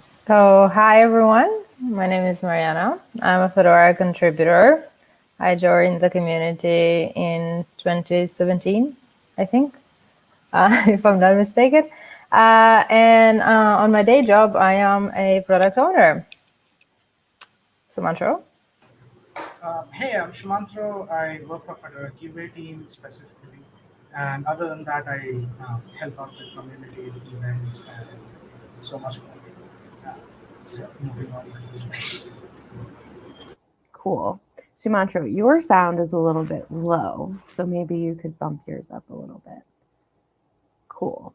So, hi everyone. My name is Mariana. I'm a Fedora contributor. I joined the community in 2017, I think, uh, if I'm not mistaken. Uh, and uh, on my day job, I am a product owner. Sumantro? Uh, hey, I'm Sumantro. I work for Fedora QA team specifically. And other than that, I uh, help out with communities, events, and so much more. Uh, so moving on to the slides. Cool. Sumantro, your sound is a little bit low, so maybe you could bump yours up a little bit. Cool.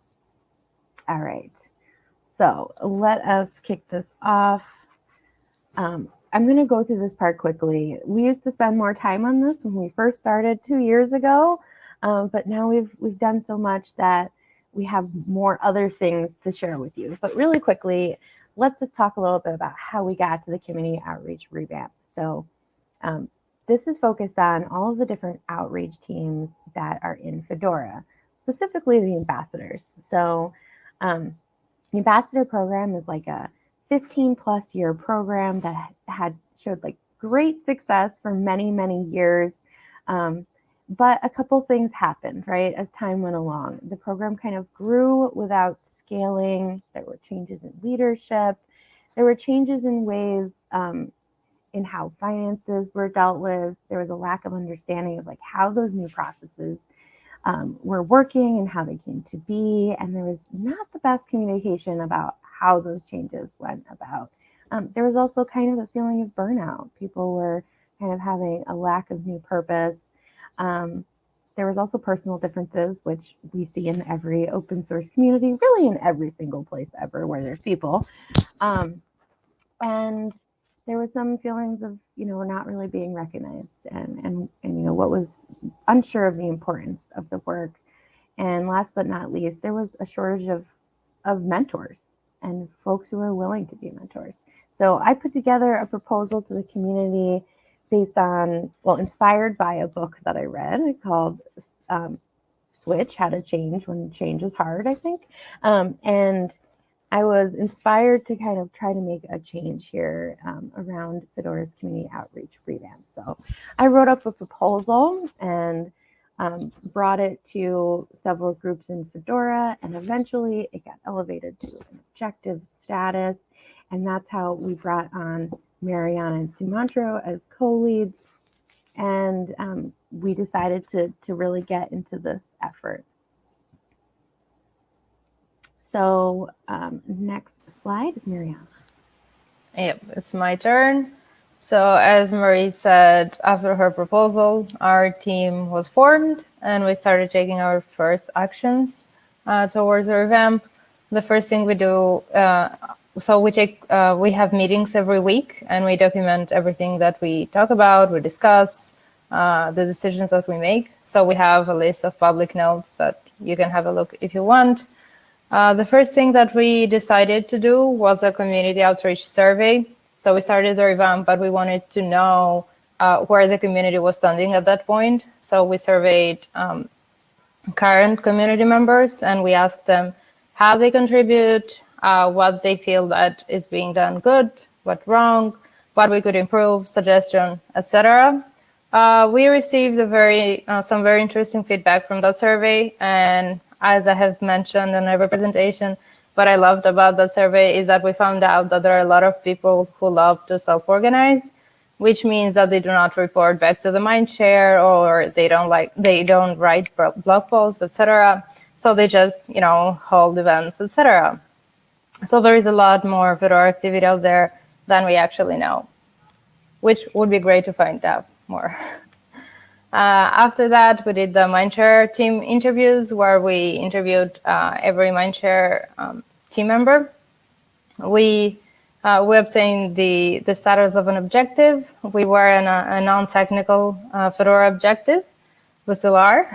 All right. So let us kick this off. Um, I'm going to go through this part quickly. We used to spend more time on this when we first started two years ago, um, but now we've we've done so much that we have more other things to share with you. But really quickly, let's just talk a little bit about how we got to the community outreach revamp. So um, this is focused on all of the different outreach teams that are in Fedora, specifically the ambassadors. So um, the ambassador program is like a 15 plus year program that had showed like great success for many, many years. Um, but a couple things happened, right, as time went along. The program kind of grew without scaling. There were changes in leadership. There were changes in ways um, in how finances were dealt with. There was a lack of understanding of like how those new processes um, were working and how they came to be. And there was not the best communication about how those changes went about. Um, there was also kind of a feeling of burnout. People were kind of having a lack of new purpose. Um, there was also personal differences, which we see in every open source community, really in every single place ever where there's people. Um, and there was some feelings of you know not really being recognized and and and you know what was unsure of the importance of the work and last but not least there was a shortage of of mentors and folks who were willing to be mentors so i put together a proposal to the community based on well inspired by a book that i read called um, switch how to change when change is hard i think um, and I was inspired to kind of try to make a change here um, around Fedora's community outreach revamp. So I wrote up a proposal and um, brought it to several groups in Fedora, and eventually it got elevated to an objective status. And that's how we brought on Mariana and Sumantro as co-leads. And um, we decided to, to really get into this effort. So um, next slide is Mariana. Yep, it's my turn. So as Marie said, after her proposal, our team was formed and we started taking our first actions uh, towards the revamp. The first thing we do, uh, so we take, uh, we have meetings every week and we document everything that we talk about, we discuss, uh, the decisions that we make. So we have a list of public notes that you can have a look if you want. Uh, the first thing that we decided to do was a community outreach survey. So we started the revamp, but we wanted to know uh, where the community was standing at that point. So we surveyed um, current community members and we asked them how they contribute, uh, what they feel that is being done good, what wrong, what we could improve, suggestion, etc. Uh, we received a very uh, some very interesting feedback from that survey, and as I have mentioned in every presentation, what I loved about that survey is that we found out that there are a lot of people who love to self-organize, which means that they do not report back to the Mindshare or they don't like they don't write blog posts, etc. So they just you know hold events, etc. So there is a lot more Fedora activity out there than we actually know, which would be great to find out more. Uh, after that, we did the Mindshare team interviews where we interviewed uh, every Mindshare um, team member. We uh, we obtained the, the status of an objective. We were in a, a non-technical uh, Fedora objective. We still are.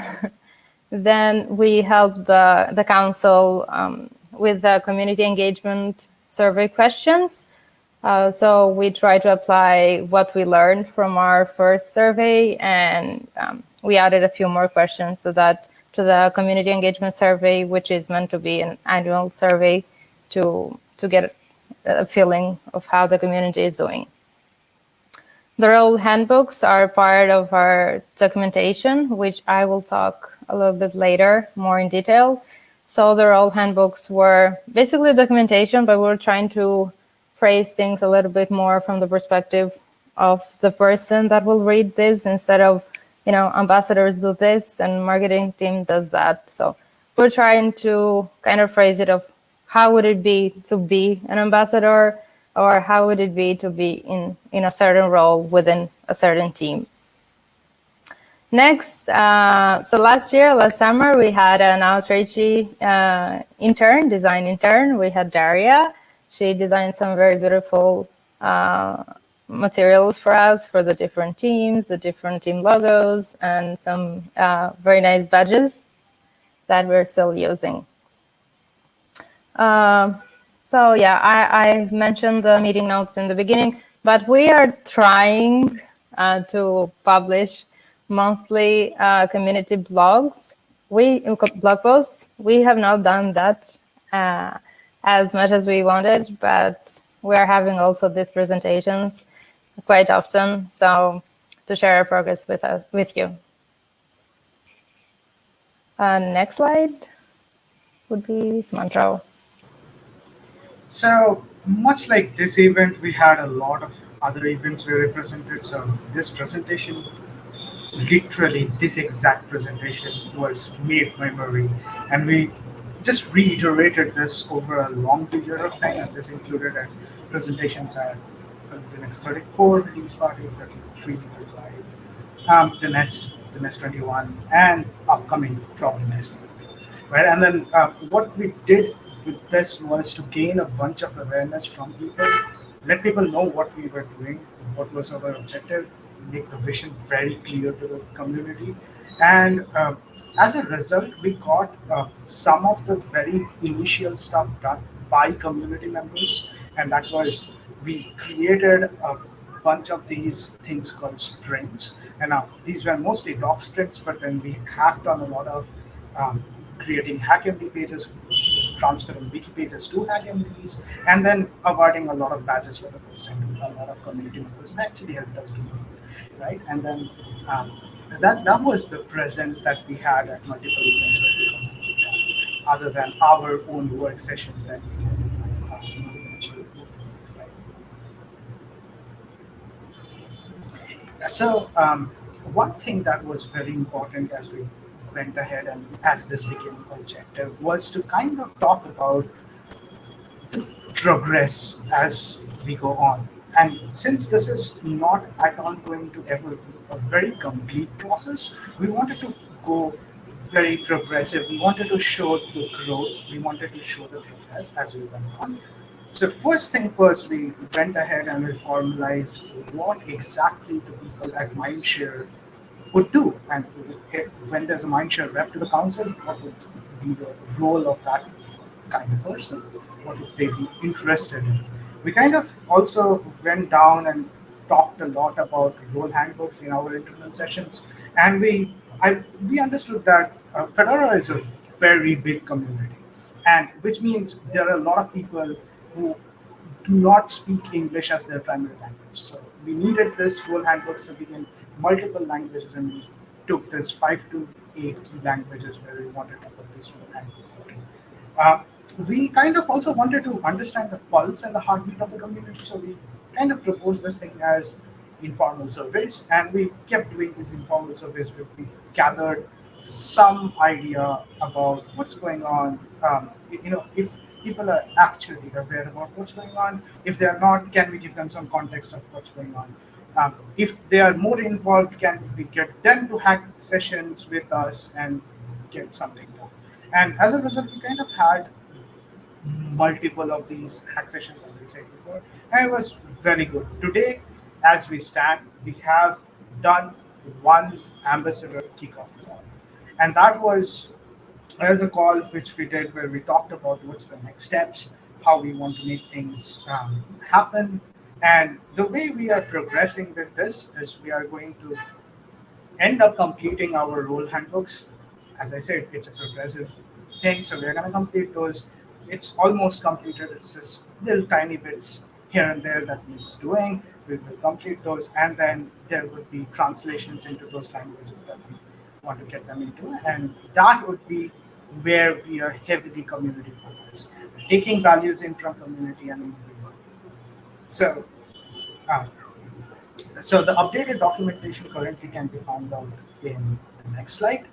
then we helped the, the council um, with the community engagement survey questions. Uh, so we try to apply what we learned from our first survey and um, we added a few more questions so that to the community engagement survey, which is meant to be an annual survey to, to get a feeling of how the community is doing. The role handbooks are part of our documentation, which I will talk a little bit later, more in detail. So the role handbooks were basically documentation, but we we're trying to phrase things a little bit more from the perspective of the person that will read this instead of, you know, ambassadors do this and marketing team does that. So we're trying to kind of phrase it of how would it be to be an ambassador or how would it be to be in, in a certain role within a certain team. Next, uh, so last year, last summer, we had an outreachy uh, intern, design intern. We had Daria. She designed some very beautiful uh, materials for us for the different teams, the different team logos, and some uh, very nice badges that we're still using. Um, so yeah, I, I, mentioned the meeting notes in the beginning, but we are trying uh, to publish monthly uh, community blogs. We blog posts. We have not done that uh, as much as we wanted, but we are having also these presentations quite often. So to share our progress with us, with you. Uh, next slide would be Sumantro. So much like this event, we had a lot of other events we represented. So this presentation, literally this exact presentation was made by memory. And we just reiterated this over a long period of time. And this included uh, presentations at the next 34 release parties, 33, 35, um, the next, the next 21, and upcoming probably next. Right, and then uh, what we did with this was to gain a bunch of awareness from people, let people know what we were doing, what was our objective, make the vision very clear to the community. And uh, as a result, we got uh, some of the very initial stuff done by community members. And that was, we created a bunch of these things called sprints. And now these were mostly doc sprints, but then we hacked on a lot of um, creating HackMD pages, transferring wiki pages to HackMDs, and then awarding a lot of badges for the first time to a lot of community members and actually helped us it, right? And then um, that, that was the presence that we had at multiple events where we other than our own work sessions that we had. So um, one thing that was very important as we went ahead and as this became objective was to kind of talk about progress as we go on. And since this is not at all going to ever be a very complete process, we wanted to go very progressive. We wanted to show the growth. We wanted to show the progress as we went on. So first thing first, we went ahead and we formalized what exactly the people at Mindshare would do. And when there's a mindshare rep to the council, what would be the role of that kind of person? What would they be interested in? We kind of also went down and talked a lot about role handbooks in our internal sessions. And we I, we understood that uh, Fedora is a very big community, and which means there are a lot of people who do not speak English as their primary language. So we needed this role handbook so we can multiple languages and we took this five to eight key languages where we wanted to put this language. Uh, we kind of also wanted to understand the pulse and the heartbeat of the community. So we kind of proposed this thing as informal surveys and we kept doing these informal surveys where we gathered some idea about what's going on. Um, you know, if people are actually aware about what's going on, if they're not, can we give them some context of what's going on? Um, if they are more involved, can we get them to hack sessions with us and get something done? And as a result, we kind of had multiple of these hack sessions, as I said before, and it was very good. Today, as we stand, we have done one ambassador kickoff call, and that was as a call which we did where we talked about what's the next steps, how we want to make things um, happen, and the way we are progressing with this is we are going to end up completing our role handbooks. As I said, it's a progressive thing. So we're going to complete those it's almost completed. It's just little tiny bits here and there that needs doing. We will complete those, and then there would be translations into those languages that we want to get them into, and that would be where we are heavily community focused, taking values in from community and moving on. So, uh, so the updated documentation currently can be found out in the next slide.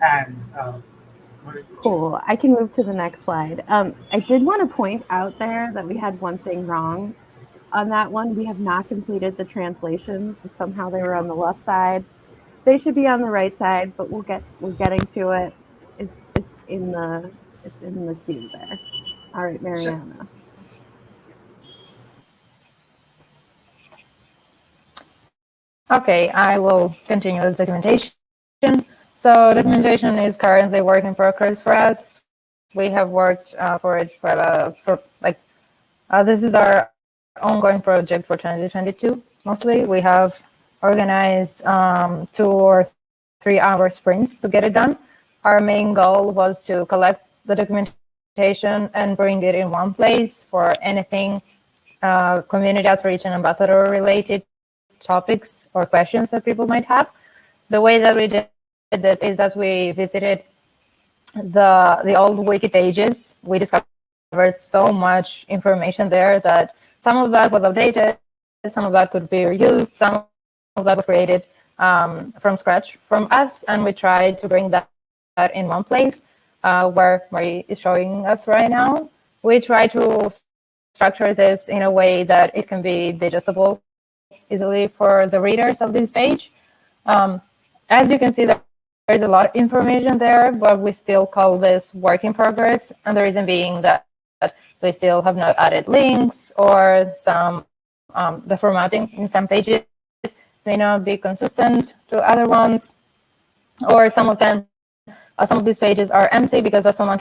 And uh, Cool. I can move to the next slide. Um, I did want to point out there that we had one thing wrong on that one. We have not completed the translations. Somehow they were on the left side. They should be on the right side, but we'll get we're getting to it. It's it's in the it's in the queue there. All right, Mariana. Okay, I will continue the documentation. So documentation is currently work in progress for us. We have worked uh, for it for, uh, for like, uh, this is our ongoing project for 2022. Mostly we have organized um, two or three hour sprints to get it done. Our main goal was to collect the documentation and bring it in one place for anything uh, community outreach and ambassador related topics or questions that people might have. The way that we did this is that we visited the the old wiki pages. We discovered so much information there that some of that was outdated, some of that could be reused, some of that was created um, from scratch from us, and we tried to bring that, in one place uh, where Marie is showing us right now. We try to structure this in a way that it can be digestible easily for the readers of this page. Um, as you can see, there's a lot of information there, but we still call this work in progress. And the reason being that we still have not added links or some, um, the formatting in some pages may not be consistent to other ones, or some of them, uh, some of these pages are empty because as someone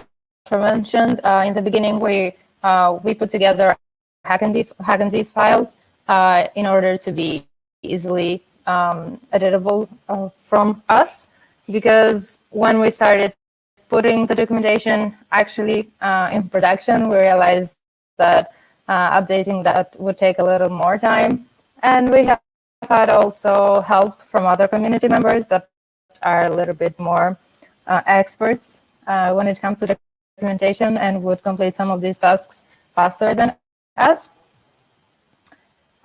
mentioned uh, in the beginning, we, uh, we put together HackMD files uh, in order to be easily um, editable uh, from us. Because when we started putting the documentation actually uh, in production, we realized that uh, updating that would take a little more time. And we have had also help from other community members that are a little bit more uh, experts uh, when it comes to the documentation and would complete some of these tasks faster than us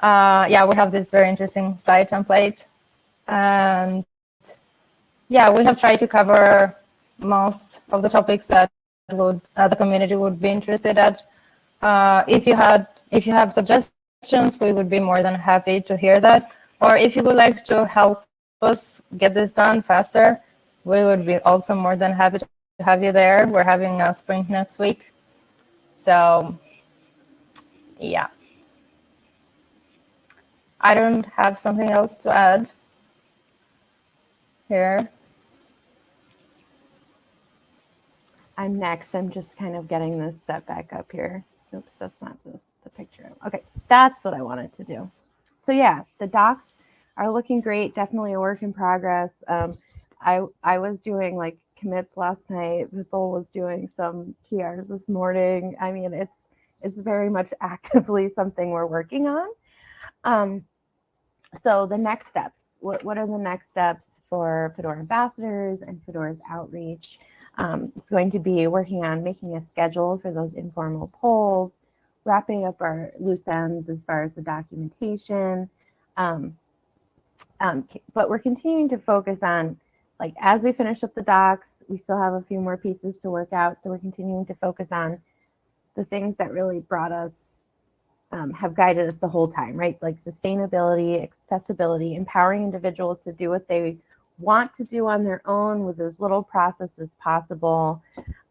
uh, yeah, we have this very interesting slide template. And yeah, we have tried to cover most of the topics that would uh, the community would be interested at. Uh, if you had, if you have suggestions, we would be more than happy to hear that. Or if you would like to help us get this done faster, we would be also more than happy to have you there. We're having a sprint next week. So yeah. I don't have something else to add here. I'm next. I'm just kind of getting this set back up here. Oops, that's not the, the picture. Okay, that's what I wanted to do. So yeah, the docs are looking great. Definitely a work in progress. Um, I I was doing like commits last night. Vipul was doing some PRs this morning. I mean, it's it's very much actively something we're working on. Um, so the next steps, what, what are the next steps for Fedora ambassadors and Fedora's outreach? Um, it's going to be working on making a schedule for those informal polls, wrapping up our loose ends as far as the documentation. Um, um, but we're continuing to focus on, like, as we finish up the docs, we still have a few more pieces to work out. So we're continuing to focus on the things that really brought us um, have guided us the whole time, right? Like sustainability, accessibility, empowering individuals to do what they want to do on their own with as little process as possible,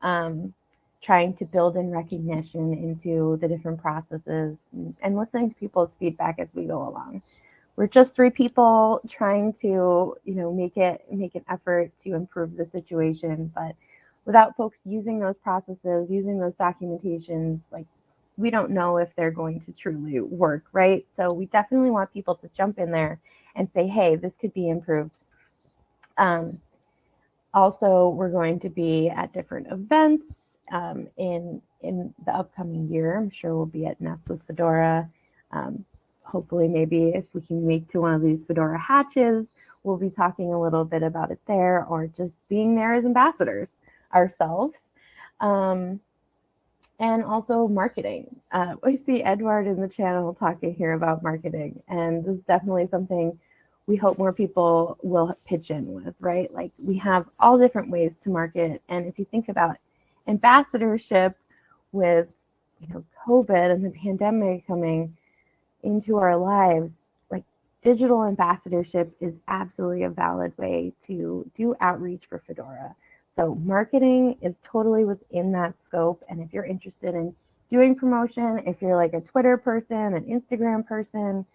um, trying to build in recognition into the different processes and listening to people's feedback as we go along. We're just three people trying to, you know, make it make an effort to improve the situation, but without folks using those processes, using those documentations, like we don't know if they're going to truly work, right? So we definitely want people to jump in there and say, hey, this could be improved. Um, also, we're going to be at different events um, in in the upcoming year. I'm sure we'll be at Nest with Fedora. Um, hopefully, maybe if we can make to one of these Fedora hatches, we'll be talking a little bit about it there, or just being there as ambassadors ourselves. Um, and also marketing. Uh, I see Edward in the channel talking here about marketing, and this is definitely something we hope more people will pitch in with, right? Like we have all different ways to market, and if you think about ambassadorship with you know COVID and the pandemic coming into our lives, like digital ambassadorship is absolutely a valid way to do outreach for Fedora. So marketing is totally within that scope. And if you're interested in doing promotion, if you're like a Twitter person, an Instagram person,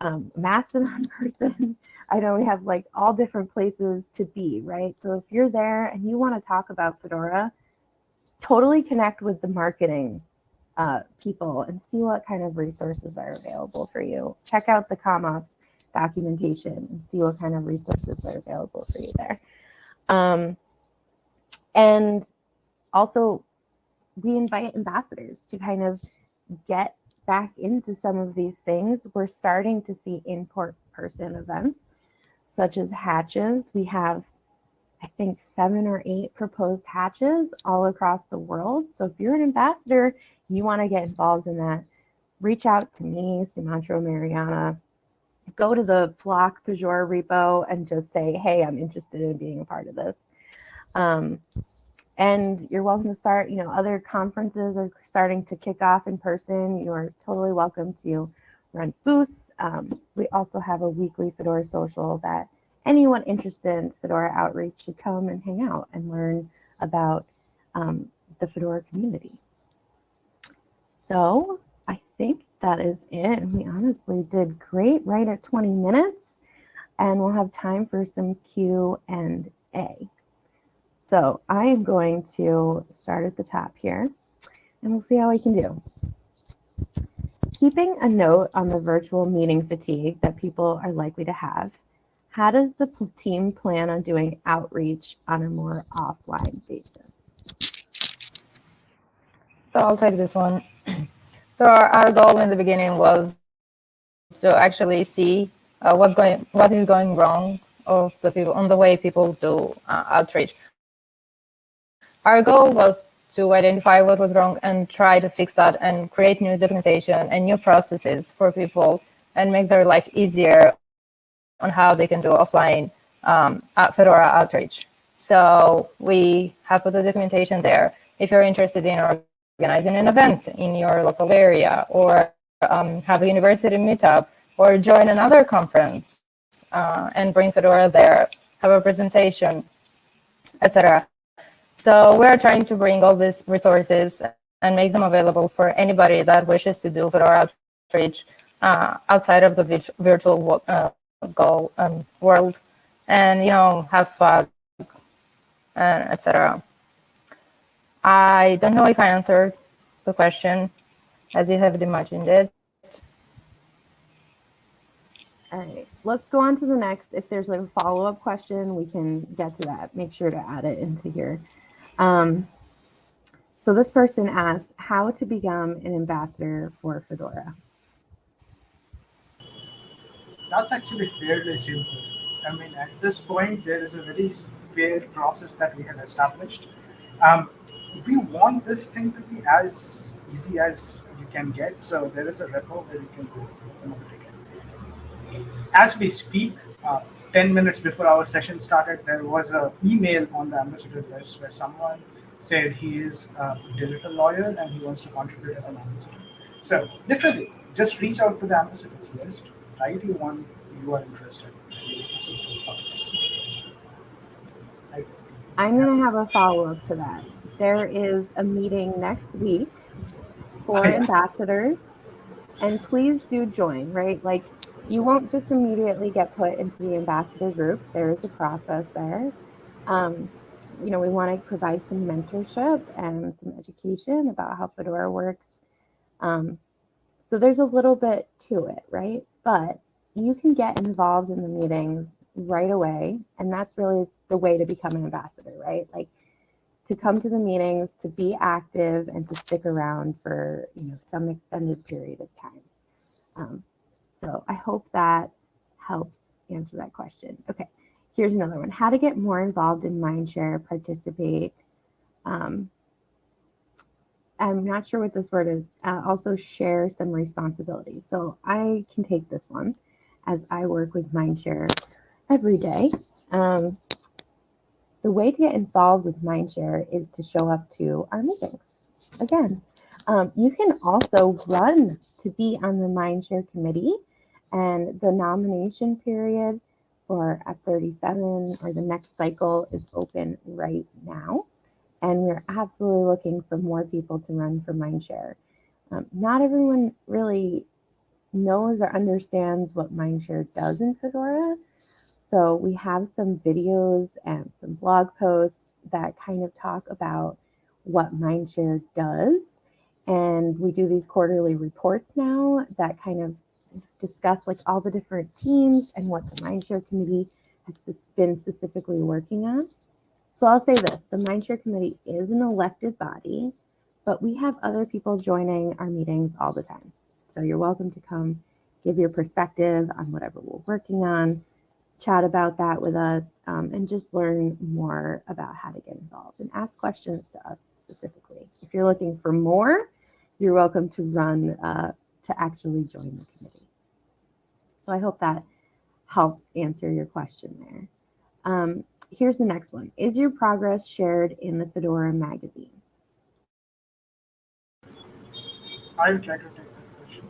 um, Mastodon person, I know we have like all different places to be, right? So if you're there and you want to talk about Fedora, totally connect with the marketing uh, people and see what kind of resources are available for you. Check out the CommOps documentation and see what kind of resources are available for you there. Um, and also, we invite ambassadors to kind of get back into some of these things. We're starting to see in person events, such as hatches. We have, I think, seven or eight proposed hatches all across the world. So if you're an ambassador, you want to get involved in that, reach out to me, Sumantro Mariana. Go to the Flock Pagure repo and just say, hey, I'm interested in being a part of this. Um, and you're welcome to start, you know, other conferences are starting to kick off in person. You are totally welcome to run booths. Um, we also have a weekly Fedora social that anyone interested in Fedora outreach should come and hang out and learn about um, the Fedora community. So I think that is it. We honestly did great right at 20 minutes and we'll have time for some Q and A. So I am going to start at the top here and we'll see how we can do. Keeping a note on the virtual meeting fatigue that people are likely to have, how does the team plan on doing outreach on a more offline basis? So I'll take this one. So our, our goal in the beginning was to actually see uh, what's going, what is going wrong of the people on the way people do uh, outreach. Our goal was to identify what was wrong and try to fix that and create new documentation and new processes for people and make their life easier on how they can do offline um, Fedora outreach. So we have put the documentation there. If you're interested in organizing an event in your local area or um, have a university meetup or join another conference uh, and bring Fedora there, have a presentation, etc. So we're trying to bring all these resources and make them available for anybody that wishes to do Fedora outreach uh, outside of the virtual uh, goal um, world and, you know, have swag and etc. I don't know if I answered the question as you have imagined it. All right, let's go on to the next. If there's like a follow-up question, we can get to that. Make sure to add it into here. Um, so this person asks how to become an ambassador for Fedora. That's actually fairly simple. I mean, at this point, there is a very fair process that we have established. Um, we want this thing to be as easy as you can get. So there is a repo where you can go As we speak, uh, 10 minutes before our session started, there was an email on the ambassador list where someone said he is a digital lawyer and he wants to contribute as an ambassador. So literally, just reach out to the ambassadors list, write you one you are interested. I'm going to have a follow-up to that. There is a meeting next week for ambassadors, and please do join, right? Like you won't just immediately get put into the ambassador group. There is a process there. Um, you know, we want to provide some mentorship and some education about how Fedora works. Um, so there's a little bit to it, right? But you can get involved in the meetings right away. And that's really the way to become an ambassador, right? Like to come to the meetings, to be active, and to stick around for you know some extended period of time. Um, so I hope that helps answer that question. Okay, here's another one: How to get more involved in Mindshare, participate. Um, I'm not sure what this word is. Uh, also share some responsibilities. So I can take this one as I work with Mindshare every day. Um, the way to get involved with Mindshare is to show up to our meetings. Again, um, you can also run to be on the Mindshare committee and the nomination period for F37 or the next cycle is open right now. And we're absolutely looking for more people to run for Mindshare. Um, not everyone really knows or understands what Mindshare does in Fedora. So we have some videos and some blog posts that kind of talk about what Mindshare does. And we do these quarterly reports now that kind of discuss like all the different teams and what the Mindshare committee has been specifically working on. So I'll say this, the Mindshare committee is an elected body, but we have other people joining our meetings all the time. So you're welcome to come give your perspective on whatever we're working on, chat about that with us, um, and just learn more about how to get involved and ask questions to us specifically. If you're looking for more, you're welcome to run uh, to actually join the committee. So I hope that helps answer your question there. Um, here's the next one. Is your progress shared in the Fedora magazine? I would like to take that question.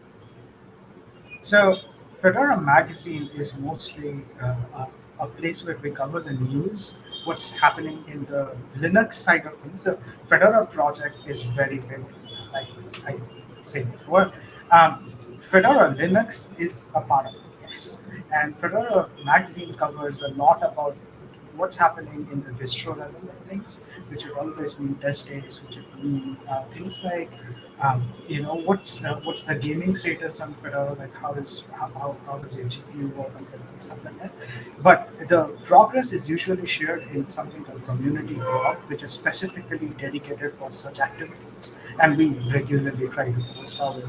So, Fedora magazine is mostly uh, a, a, place where we cover the news, what's happening in the Linux side of things. The Fedora project is very big, like I said before. Um, Fedora Linux is a part of it, And Fedora magazine covers a lot about what's happening in the distro level of things, which would always mean test days, which would mean uh, things like, um, you know, what's the what's the gaming status on Fedora, like how is how, how, how does your GPU work on Fedora and stuff like that. But the progress is usually shared in something called community blog, which is specifically dedicated for such activities, and we regularly try to post our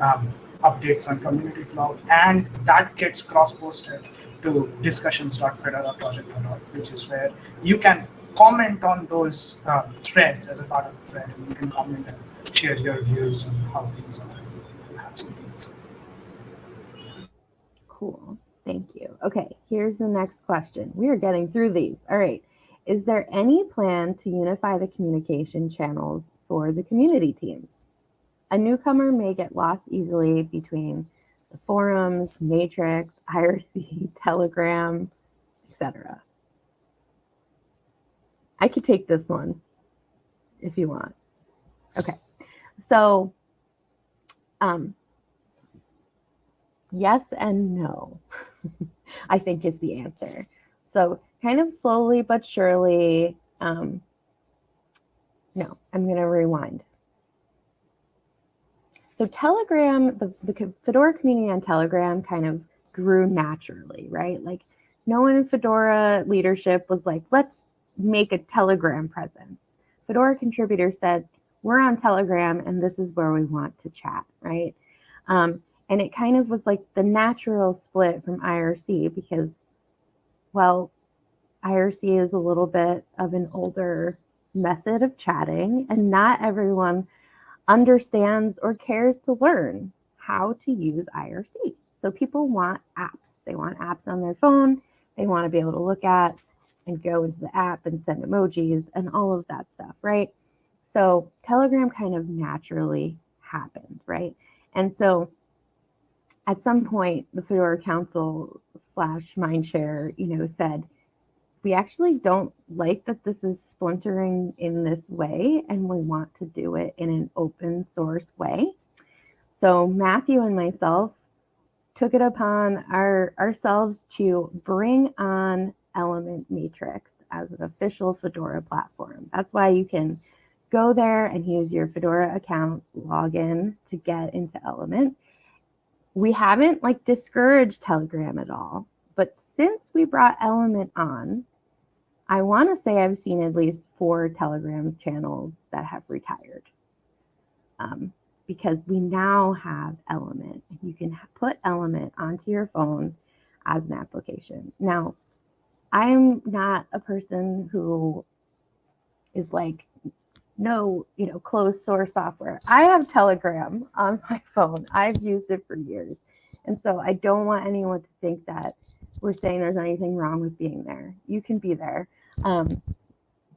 um, updates on community Cloud, and that gets cross-posted to discussions.fedora.project.org, which is where you can comment on those uh, threads as a part of the thread, and you can comment and share your views on how things are. Cool. Thank you. Okay, here's the next question. We are getting through these. All right. Is there any plan to unify the communication channels for the community teams? A newcomer may get lost easily between the forums, Matrix, IRC, Telegram, etc. I could take this one if you want. Okay, so um, yes and no, I think is the answer. So kind of slowly but surely, um, no, I'm going to rewind. So Telegram, the, the Fedora community on Telegram kind of grew naturally, right? Like no one in Fedora leadership was like, let's make a Telegram presence. Fedora contributors said, we're on Telegram and this is where we want to chat, right? Um, and it kind of was like the natural split from IRC because, well, IRC is a little bit of an older method of chatting and not everyone understands or cares to learn how to use IRC. So people want apps. They want apps on their phone. They want to be able to look at and go into the app and send emojis and all of that stuff, right? So Telegram kind of naturally happened, right? And so at some point, the Fedora Council slash Mindshare, you know, said, we actually don't like that this is splintering in this way, and we want to do it in an open source way. So Matthew and myself took it upon our, ourselves to bring on Element Matrix as an official Fedora platform. That's why you can go there and use your Fedora account login to get into Element. We haven't like discouraged Telegram at all, but since we brought Element on, I want to say I've seen at least four Telegram channels that have retired. Um, because we now have Element. You can put Element onto your phone as an application. Now, I'm not a person who is like, no, you know, closed source software. I have Telegram on my phone. I've used it for years. And so I don't want anyone to think that we're saying there's anything wrong with being there. You can be there. Um,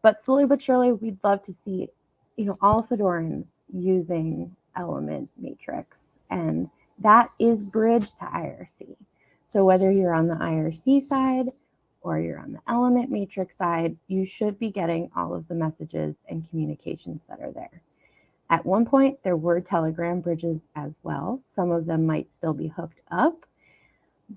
but slowly but surely, we'd love to see, you know, all Fedorans using Element Matrix. And that is bridge to IRC. So whether you're on the IRC side or you're on the Element Matrix side, you should be getting all of the messages and communications that are there. At one point, there were Telegram bridges as well. Some of them might still be hooked up,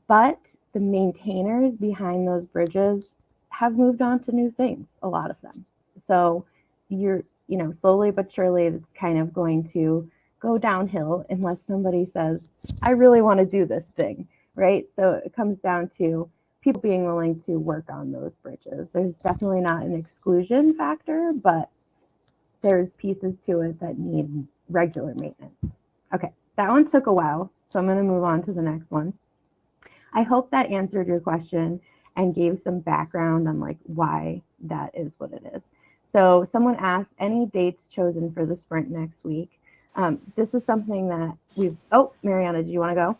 but the maintainers behind those bridges have moved on to new things, a lot of them. So you're, you know, slowly but surely it's kind of going to go downhill unless somebody says, I really want to do this thing, right? So it comes down to people being willing to work on those bridges. There's definitely not an exclusion factor, but there's pieces to it that need regular maintenance. Okay, that one took a while, so I'm going to move on to the next one. I hope that answered your question and gave some background on like why that is what it is. So someone asked any dates chosen for the sprint next week. Um, this is something that we've, oh, Mariana, do you want to go?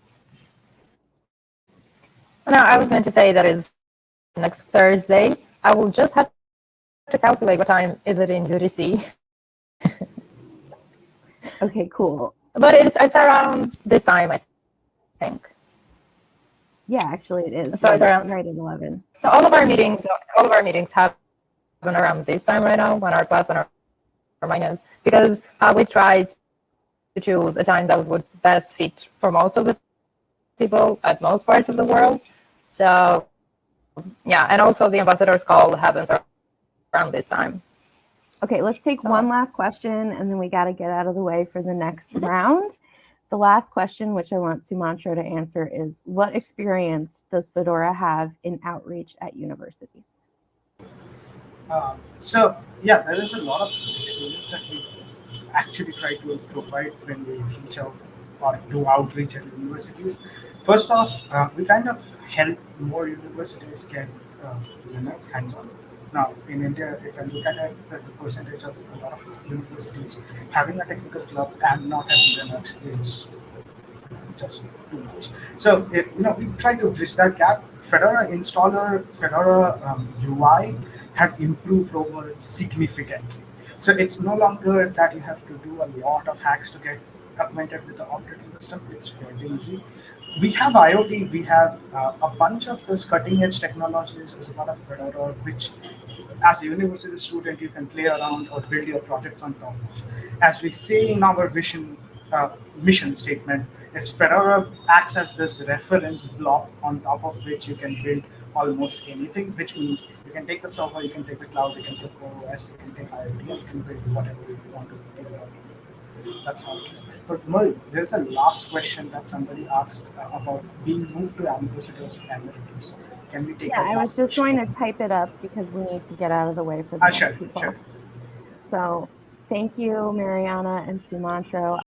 No, I was going to say that is next Thursday. I will just have to calculate what time is it in UTC. Okay, cool. But it's it's around this time, I think. Yeah, actually it is. So it's around- right at 11. So all of our meetings, all of our meetings happen around this time right now, one hour plus, one our minus, because uh, we tried to choose a time that would best fit for most of the people at most parts of the world. So yeah, and also the ambassadors call happens around this time. Okay, let's take So- one last question and then we got to get out of the way for the next round. The last question, which I want Sumantro to answer, is what experience does Fedora have in outreach at universities? Um, so yeah, there is a lot of experience that we actually try to provide when we reach out or do outreach at universities. First off, uh, we kind of help more universities get uh, Linux hands-on. Now, in India, if I look at the percentage of a lot of universities having a technical club and not having Linux is just too much. So, you know, we try to bridge that gap. Fedora installer, Fedora um, UI has improved over significantly. So it's no longer that you have to do a lot of hacks to get acquainted with the operating system. It's fairly easy. We have IoT. We have uh, a bunch of this cutting edge technologies as part of Fedora, which as a university student, you can play around or build your projects on top of. As we say in our vision, uh, mission statement, is Fedora acts as this reference block on top of which you can build almost anything, which means you can take the server, you can take the cloud, you can take OS, you can take IoT, you can build whatever you want to build. That's how it is. But Marie, there's a last question that somebody asked about being moved to ambassadors emeritus. Can we take Yeah, I was just question? going to type it up because we need to get out of the way for the Ah, next sure, people. sure. So thank you, Mariana and Sumantro.